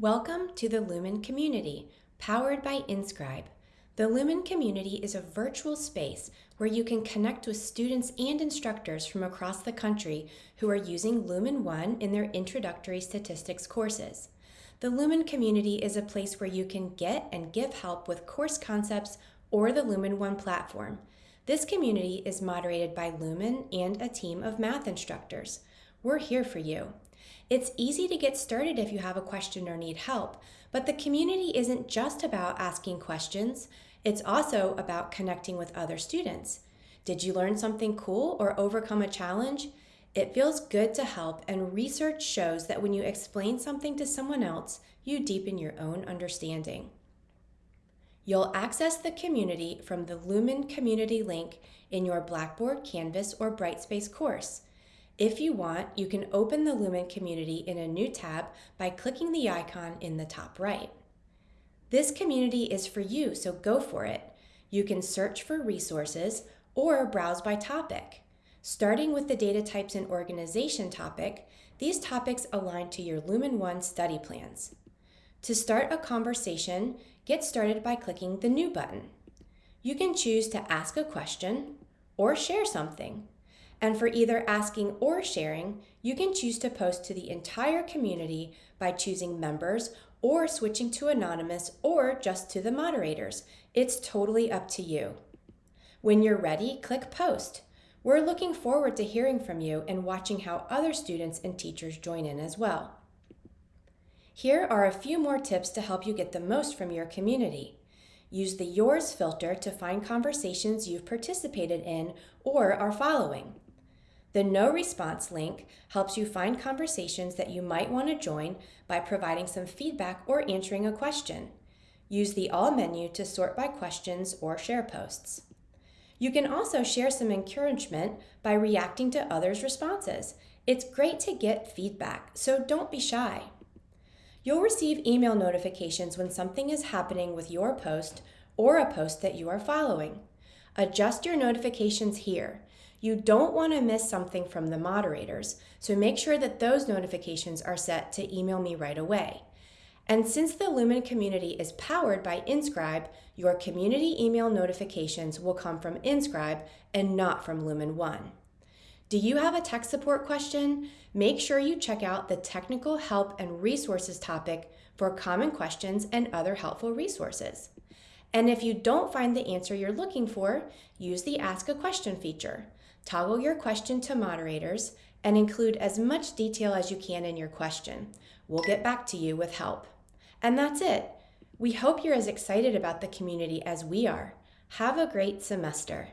Welcome to the Lumen community, powered by Inscribe. The Lumen community is a virtual space where you can connect with students and instructors from across the country who are using Lumen One in their introductory statistics courses. The Lumen community is a place where you can get and give help with course concepts or the Lumen One platform. This community is moderated by Lumen and a team of math instructors. We're here for you. It's easy to get started if you have a question or need help, but the community isn't just about asking questions, it's also about connecting with other students. Did you learn something cool or overcome a challenge? It feels good to help, and research shows that when you explain something to someone else, you deepen your own understanding. You'll access the community from the Lumen community link in your Blackboard, Canvas, or Brightspace course. If you want, you can open the Lumen community in a new tab by clicking the icon in the top right. This community is for you, so go for it. You can search for resources or browse by topic. Starting with the data types and organization topic, these topics align to your Lumen One study plans. To start a conversation, get started by clicking the New button. You can choose to ask a question or share something. And for either asking or sharing, you can choose to post to the entire community by choosing members or switching to anonymous or just to the moderators. It's totally up to you. When you're ready, click post. We're looking forward to hearing from you and watching how other students and teachers join in as well. Here are a few more tips to help you get the most from your community. Use the Yours filter to find conversations you've participated in or are following. The No Response link helps you find conversations that you might want to join by providing some feedback or answering a question. Use the All menu to sort by questions or share posts. You can also share some encouragement by reacting to others' responses. It's great to get feedback, so don't be shy. You'll receive email notifications when something is happening with your post or a post that you are following. Adjust your notifications here. You don't want to miss something from the moderators, so make sure that those notifications are set to email me right away. And since the Lumen community is powered by Inscribe, your community email notifications will come from Inscribe and not from Lumen One. Do you have a tech support question? Make sure you check out the technical help and resources topic for common questions and other helpful resources. And if you don't find the answer you're looking for, use the Ask a Question feature. Toggle your question to moderators and include as much detail as you can in your question. We'll get back to you with help. And that's it. We hope you're as excited about the community as we are. Have a great semester.